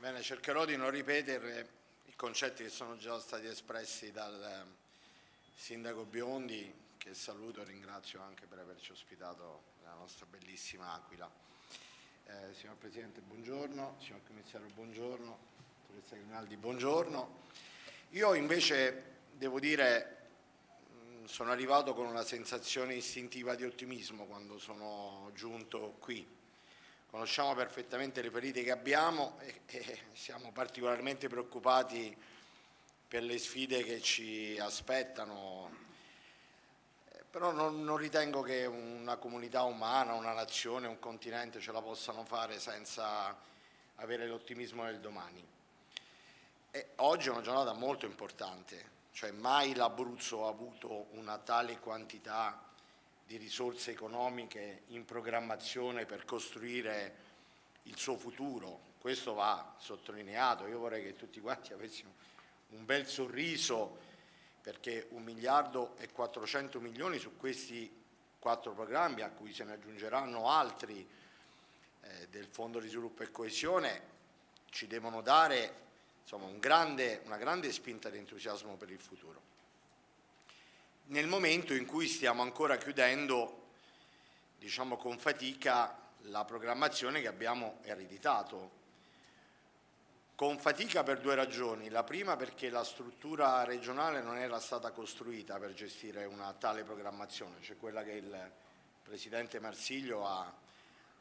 Bene, cercherò di non ripetere i concetti che sono già stati espressi dal eh, Sindaco Biondi, che saluto e ringrazio anche per averci ospitato nella nostra bellissima Aquila. Eh, signor Presidente, buongiorno, signor Commissario, buongiorno, Dottoressa Grimaldi, buongiorno. Io invece devo dire mm, sono arrivato con una sensazione istintiva di ottimismo quando sono giunto qui conosciamo perfettamente le ferite che abbiamo e, e siamo particolarmente preoccupati per le sfide che ci aspettano, eh, però non, non, ritengo che una comunità umana, una nazione, un continente ce la possano fare senza avere l'ottimismo del domani. E oggi è una giornata molto importante, cioè mai l'Abruzzo ha avuto una tale quantità di risorse economiche in programmazione per costruire il suo futuro, questo va sottolineato, io vorrei che tutti quanti avessimo un bel sorriso perché un miliardo e 400 milioni su questi quattro programmi a cui se ne aggiungeranno altri eh, del Fondo di Sviluppo e Coesione ci devono dare insomma, un grande, una grande spinta di entusiasmo per il futuro nel momento in cui stiamo ancora chiudendo, diciamo con fatica, la programmazione che abbiamo ereditato. Con fatica per due ragioni, la prima perché la struttura regionale non era stata costruita per gestire una tale programmazione, cioè quella che il Presidente Marsiglio ha,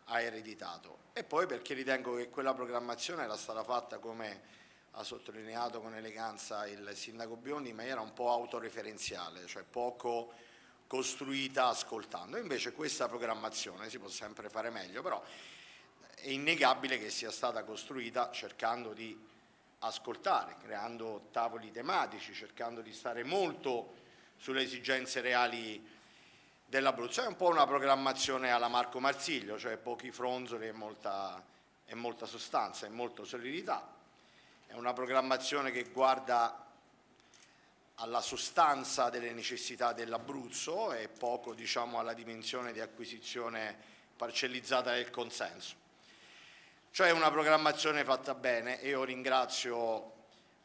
ha ereditato, e poi perché ritengo che quella programmazione era stata fatta come ha sottolineato con eleganza il sindaco Biondi, ma era un po' autoreferenziale, cioè poco costruita ascoltando. Invece questa programmazione si può sempre fare meglio, però è innegabile che sia stata costruita cercando di ascoltare, creando tavoli tematici, cercando di stare molto sulle esigenze reali dell'Abruzzo. È un po' una programmazione alla Marco Marsiglio, cioè pochi fronzoli e molta, e molta sostanza e molta solidità è una programmazione che guarda alla sostanza delle necessità dell'Abruzzo e poco diciamo, alla dimensione di acquisizione parcellizzata del consenso. Cioè una programmazione fatta bene e io ringrazio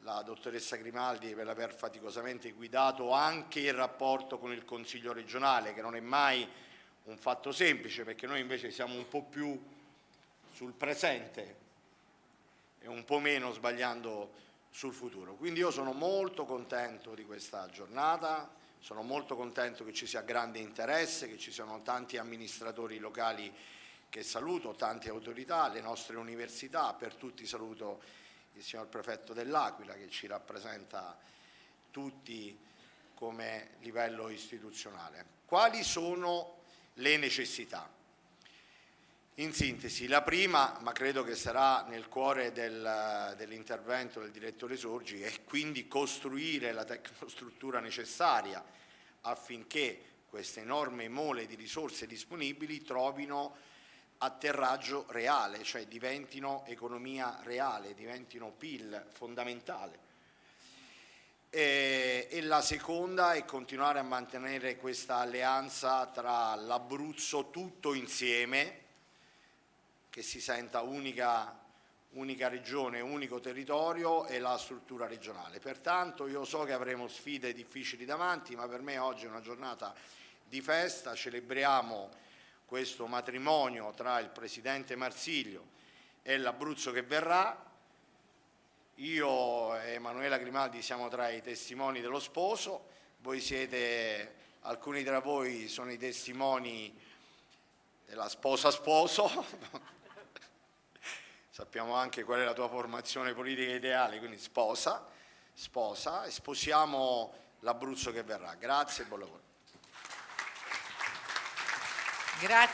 la dottoressa Grimaldi per aver faticosamente guidato anche il rapporto con il Consiglio regionale, che non è mai un fatto semplice perché noi invece siamo un po' più sul presente e un po' meno sbagliando sul futuro. Quindi io sono molto contento di questa giornata, sono molto contento che ci sia grande interesse, che ci siano tanti amministratori locali che saluto, tante autorità, le nostre università, per tutti saluto il signor prefetto dell'Aquila che ci rappresenta tutti come livello istituzionale. Quali sono le necessità? In sintesi, la prima, ma credo che sarà nel cuore del, dell'intervento del direttore Sorgi, è quindi costruire la tecnostruttura necessaria affinché queste enorme mole di risorse disponibili trovino atterraggio reale, cioè diventino economia reale, diventino PIL fondamentale. E, e la seconda è continuare a mantenere questa alleanza tra l'Abruzzo tutto insieme, che si senta unica, unica regione, unico territorio e la struttura regionale. Pertanto io so che avremo sfide difficili davanti, ma per me oggi è una giornata di festa, celebriamo questo matrimonio tra il Presidente Marsiglio e l'Abruzzo che verrà, io e Emanuela Grimaldi siamo tra i testimoni dello sposo, voi siete, alcuni tra voi sono i testimoni della sposa sposo, sappiamo anche qual è la tua formazione politica ideale, quindi sposa, sposa e sposiamo l'Abruzzo che verrà. Grazie e buon lavoro. Grazie.